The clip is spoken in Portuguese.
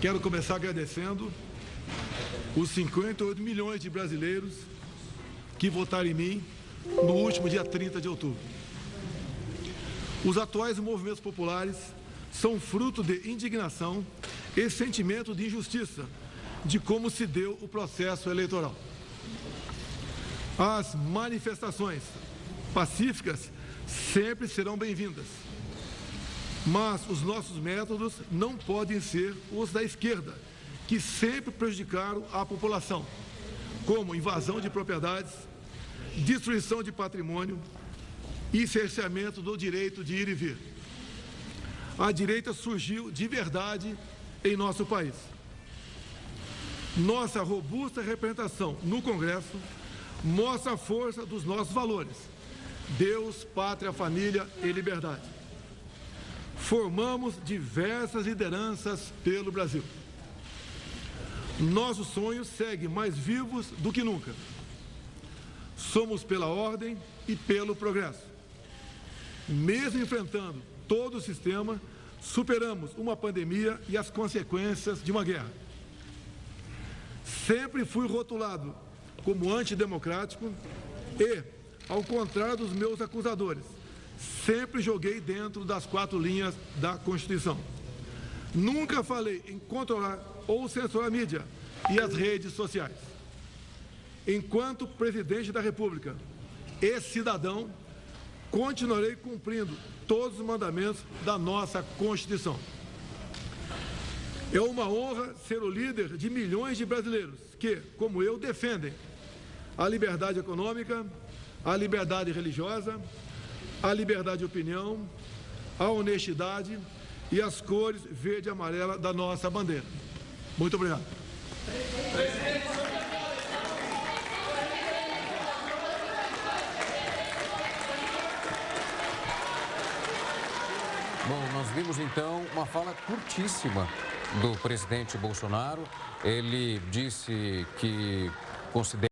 Quero começar agradecendo os 58 milhões de brasileiros que votaram em mim no último dia 30 de outubro. Os atuais movimentos populares são fruto de indignação e sentimento de injustiça de como se deu o processo eleitoral. As manifestações pacíficas sempre serão bem-vindas, mas os nossos métodos não podem ser os da esquerda, que sempre prejudicaram a população, como invasão de propriedades, destruição de patrimônio e cerceamento do direito de ir e vir. A direita surgiu de verdade em nosso país. Nossa robusta representação no Congresso mostra a força dos nossos valores: Deus, pátria, família e liberdade. Formamos diversas lideranças pelo Brasil. Nossos sonhos seguem mais vivos do que nunca. Somos pela ordem e pelo progresso. Mesmo enfrentando todo o sistema, superamos uma pandemia e as consequências de uma guerra. Sempre fui rotulado como antidemocrático e, ao contrário dos meus acusadores, sempre joguei dentro das quatro linhas da Constituição. Nunca falei em controlar ou censurar a mídia e as redes sociais. Enquanto presidente da República e cidadão, continuarei cumprindo todos os mandamentos da nossa Constituição. É uma honra ser o líder de milhões de brasileiros que, como eu, defendem a liberdade econômica, a liberdade religiosa, a liberdade de opinião, a honestidade e as cores verde e amarela da nossa bandeira. Muito obrigado. Bom, nós vimos então uma fala curtíssima do presidente Bolsonaro. Ele disse que considera